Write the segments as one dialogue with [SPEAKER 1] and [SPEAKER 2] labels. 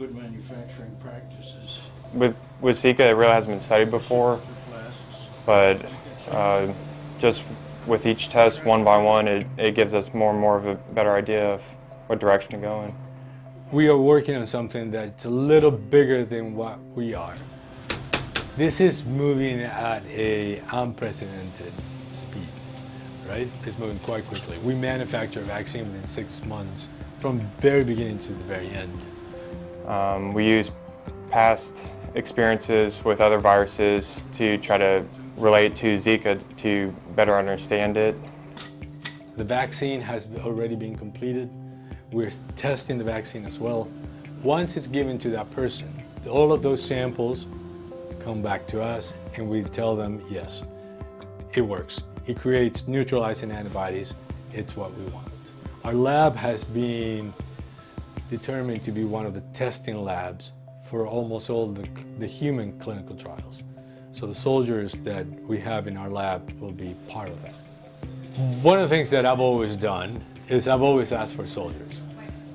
[SPEAKER 1] good manufacturing practices.
[SPEAKER 2] With, with Zika, it really hasn't been studied before, but uh, just with each test one by one, it, it gives us more and more of a better idea of what direction to go in.
[SPEAKER 3] We are working on something that's a little bigger than what we are. This is moving at a unprecedented speed, right? It's moving quite quickly. We manufacture a vaccine within six months from very beginning to the very end.
[SPEAKER 2] Um, we use past experiences with other viruses to try to relate to Zika to better understand it.
[SPEAKER 3] The vaccine has already been completed. We're testing the vaccine as well. Once it's given to that person, all of those samples come back to us and we tell them, yes, it works. It creates neutralizing antibodies. It's what we want. Our lab has been determined to be one of the testing labs for almost all the, the human clinical trials. So the soldiers that we have in our lab will be part of that. One of the things that I've always done is I've always asked for soldiers.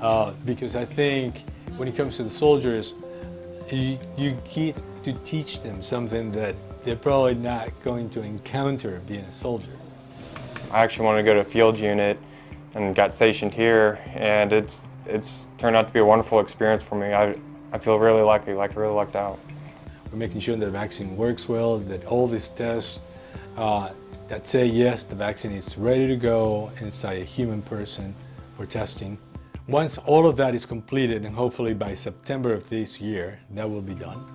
[SPEAKER 3] Uh, because I think when it comes to the soldiers, you, you get to teach them something that they're probably not going to encounter being a soldier.
[SPEAKER 2] I actually wanted to go to a field unit and got stationed here, and it's it's turned out to be a wonderful experience for me. I, I feel really lucky, like really lucked out.
[SPEAKER 3] We're making sure that the vaccine works well, that all these tests uh, that say yes, the vaccine is ready to go inside a human person for testing. Once all of that is completed, and hopefully by September of this year, that will be done,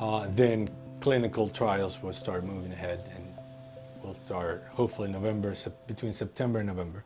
[SPEAKER 3] uh, then clinical trials will start moving ahead and we'll start hopefully November, between September and November.